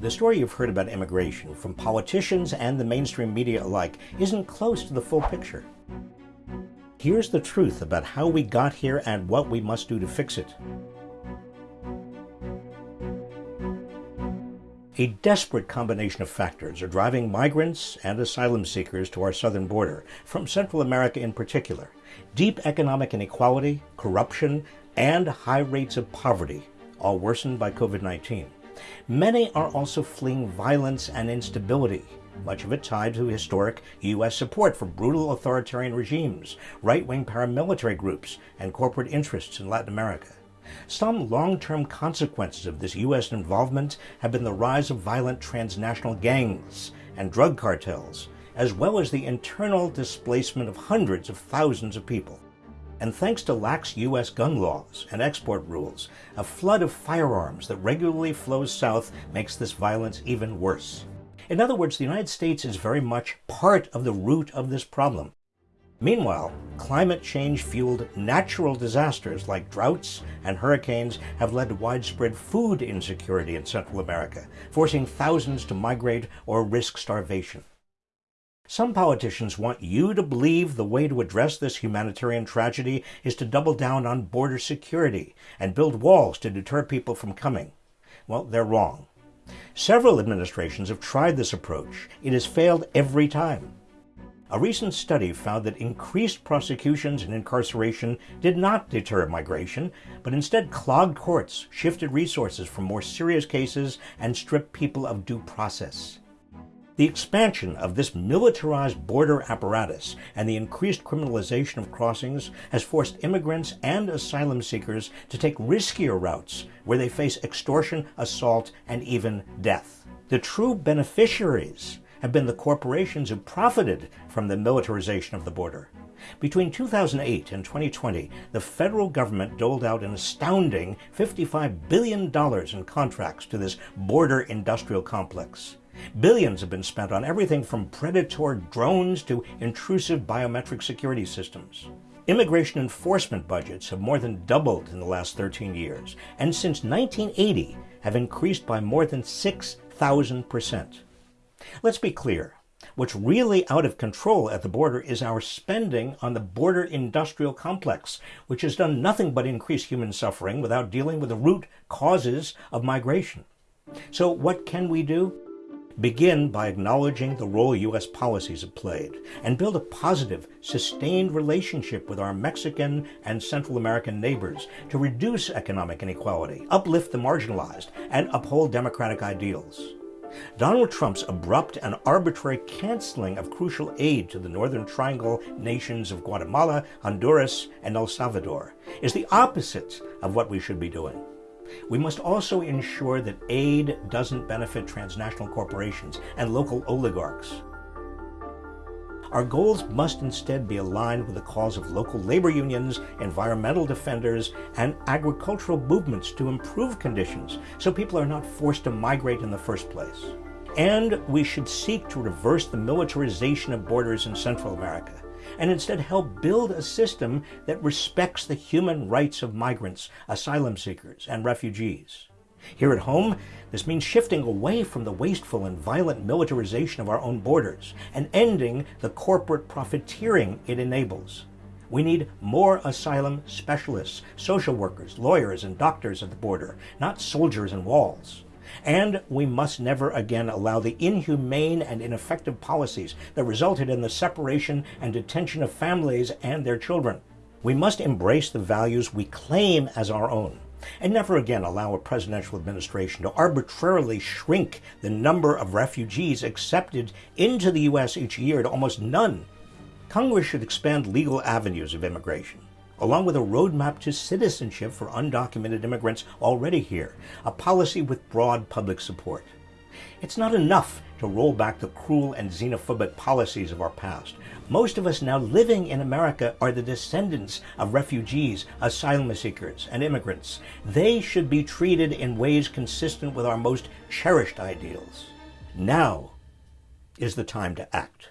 The story you've heard about immigration from politicians and the mainstream media alike isn't close to the full picture. Here's the truth about how we got here and what we must do to fix it. A desperate combination of factors are driving migrants and asylum seekers to our southern border, from Central America in particular. Deep economic inequality, corruption, and high rates of poverty, all worsened by COVID-19. Many are also fleeing violence and instability, much of it tied to historic U.S. support for brutal authoritarian regimes, right-wing paramilitary groups, and corporate interests in Latin America. Some long-term consequences of this U.S. involvement have been the rise of violent transnational gangs and drug cartels, as well as the internal displacement of hundreds of thousands of people. And thanks to lax U.S. gun laws and export rules, a flood of firearms that regularly flows south makes this violence even worse. In other words, the United States is very much part of the root of this problem. Meanwhile, climate change-fueled natural disasters like droughts and hurricanes have led to widespread food insecurity in Central America, forcing thousands to migrate or risk starvation. Some politicians want you to believe the way to address this humanitarian tragedy is to double down on border security and build walls to deter people from coming. Well, they're wrong. Several administrations have tried this approach. It has failed every time. A recent study found that increased prosecutions and incarceration did not deter migration, but instead clogged courts, shifted resources from more serious cases, and stripped people of due process. The expansion of this militarized border apparatus and the increased criminalization of crossings has forced immigrants and asylum seekers to take riskier routes where they face extortion, assault, and even death. The true beneficiaries have been the corporations who profited from the militarization of the border. Between 2008 and 2020, the federal government doled out an astounding $55 billion in contracts to this border industrial complex. Billions have been spent on everything from predatory drones to intrusive biometric security systems. Immigration enforcement budgets have more than doubled in the last 13 years, and since 1980 have increased by more than 6,000%. Let's be clear. What's really out of control at the border is our spending on the border industrial complex, which has done nothing but increase human suffering without dealing with the root causes of migration. So what can we do? Begin by acknowledging the role U.S. policies have played and build a positive, sustained relationship with our Mexican and Central American neighbors to reduce economic inequality, uplift the marginalized, and uphold democratic ideals. Donald Trump's abrupt and arbitrary canceling of crucial aid to the Northern Triangle nations of Guatemala, Honduras, and El Salvador is the opposite of what we should be doing. We must also ensure that aid doesn't benefit transnational corporations and local oligarchs. Our goals must instead be aligned with the cause of local labor unions, environmental defenders, and agricultural movements to improve conditions so people are not forced to migrate in the first place. And we should seek to reverse the militarization of borders in Central America and instead help build a system that respects the human rights of migrants, asylum seekers, and refugees. Here at home, this means shifting away from the wasteful and violent militarization of our own borders and ending the corporate profiteering it enables. We need more asylum specialists, social workers, lawyers, and doctors at the border, not soldiers and walls. And we must never again allow the inhumane and ineffective policies that resulted in the separation and detention of families and their children. We must embrace the values we claim as our own and never again allow a presidential administration to arbitrarily shrink the number of refugees accepted into the U.S. each year to almost none. Congress should expand legal avenues of immigration along with a roadmap to citizenship for undocumented immigrants already here, a policy with broad public support. It's not enough to roll back the cruel and xenophobic policies of our past. Most of us now living in America are the descendants of refugees, asylum seekers, and immigrants. They should be treated in ways consistent with our most cherished ideals. Now is the time to act.